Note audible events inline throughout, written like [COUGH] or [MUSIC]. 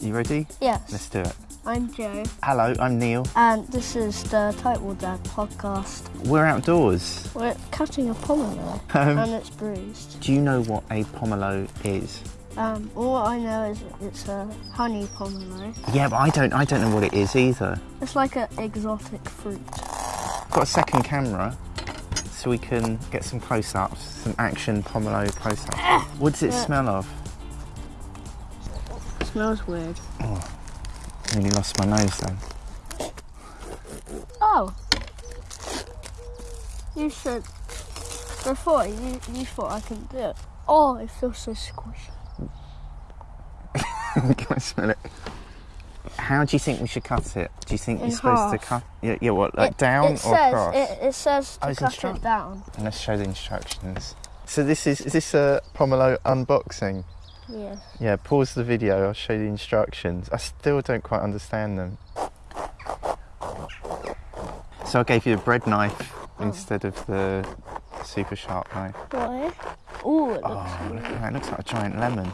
You ready? Yes. Let's do it. I'm Joe, Hello, I'm Neil. and this is the Title Dad podcast. We're outdoors. We're cutting a pomelo, [LAUGHS] Um, and it's bruised. do you know what a pomelo is? Um, all I know is it's a honey pomelo. Yeah, but I don't. I don't know what it is either. It's like an exotic fruit. Got a second camera, so we can get some close-ups, some action pomelo close-ups. What does it Yeah. smell of? Smells weird. Oh, Nearly lost my nose then. Oh! You said before you, you thought I couldn't do it. Oh, it feels so squishy. [LAUGHS] Can I smell it? How do you think we should cut it? Do you think In you're supposed to half. cut? Yeah, yeah what, like It- down it or says, across? It, it says Oh, to it's cut it down. And let's show the instructions. So this is is this a pomelo unboxing? Yes. Yeah, pause the video. I'll show you the instructions. I still don't quite understand them. So I gave you a bread knife Oh. instead of the super sharp knife. Why? Ooh, it looks Oh, look at that! It looks like a giant lemon.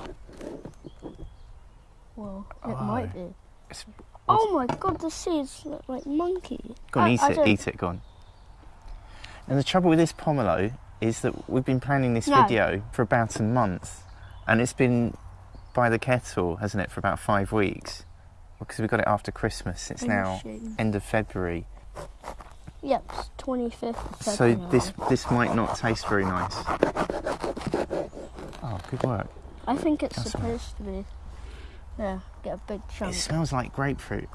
Well, oh, it Oh. might be. It's, Oh my god, the seeds look like monkey. go on, I- eat I it. don't- Eat it. Go on. And the trouble with this pomelo is that we've been planning this No. video for about a month, and it's been by the kettle, hasn't it, for about five weeks? Because we got it after Christmas. It's now end of February. Yep, it's 25th So this this might not taste very nice. Oh, good work. I think it's That's supposed to be. Yeah, get a big chunk. It smells like grapefruit.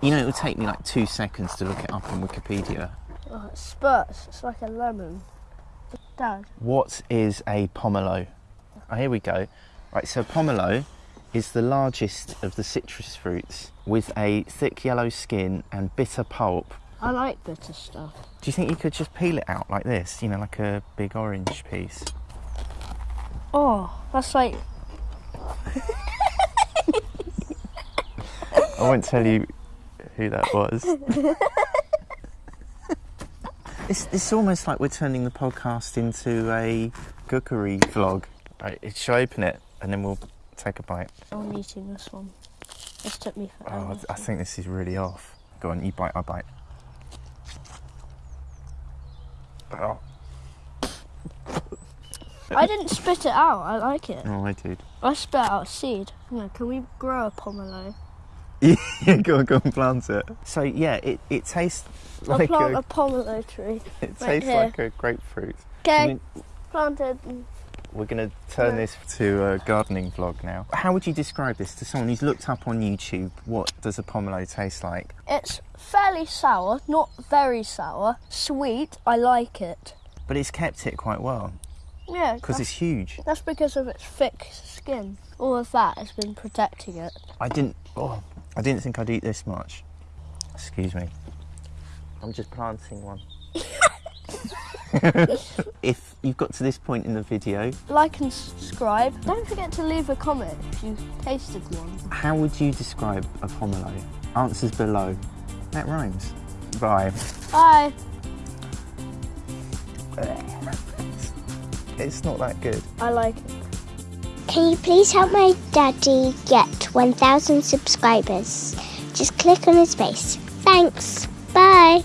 You know, it would take me like two seconds to look it up on Wikipedia. Oh, it spurts. It's like a lemon. Dad, What is a pomelo? Oh, here we go. Right, so pomelo is the largest of the citrus fruits with a thick yellow skin and bitter pulp. I like bitter stuff. Do you think you could just peel it out like this? You know, like a big orange piece. Oh, that's like. [LAUGHS] I won't tell you who that was. [LAUGHS] it's, it's almost like we're turning the podcast into a cookery vlog. Right, shall I open it and then we'll take a bite? I'm eating this one. This took me Oh, I forever. th- I think this is really off. Go on, you bite, I bite. Oh, I didn't spit it out. I like it. oh I did. I spit out a seed. Yeah, can we grow a pomelo? yeah, [LAUGHS] go on, go and plant it. So yeah, it, it tastes I'll like plant a, a pomelo tree. [LAUGHS] it right tastes here. like a grapefruit. Okay, planted. We're going to turn this to a gardening vlog now. How would you describe this to someone who's looked up on YouTube? What does a pomelo taste like? It's fairly sour, not very sour. Sweet, I like it. But it's kept it quite well Yeah, because it's huge. that's because of its thick skin. All of that has been protecting it. I didn't. Oh, I didn't think I'd eat this much. Excuse me. I'm just planting one. If you've got to this point in the video, Like and subscribe. Don't forget to leave a comment if you've tasted one. how would you describe a pomelo? Answers below. That rhymes. Bye. Bye. [LAUGHS] It's not that good. I like it. Can you please help my daddy get 1,000 subscribers? Just click on his face. Thanks. Bye.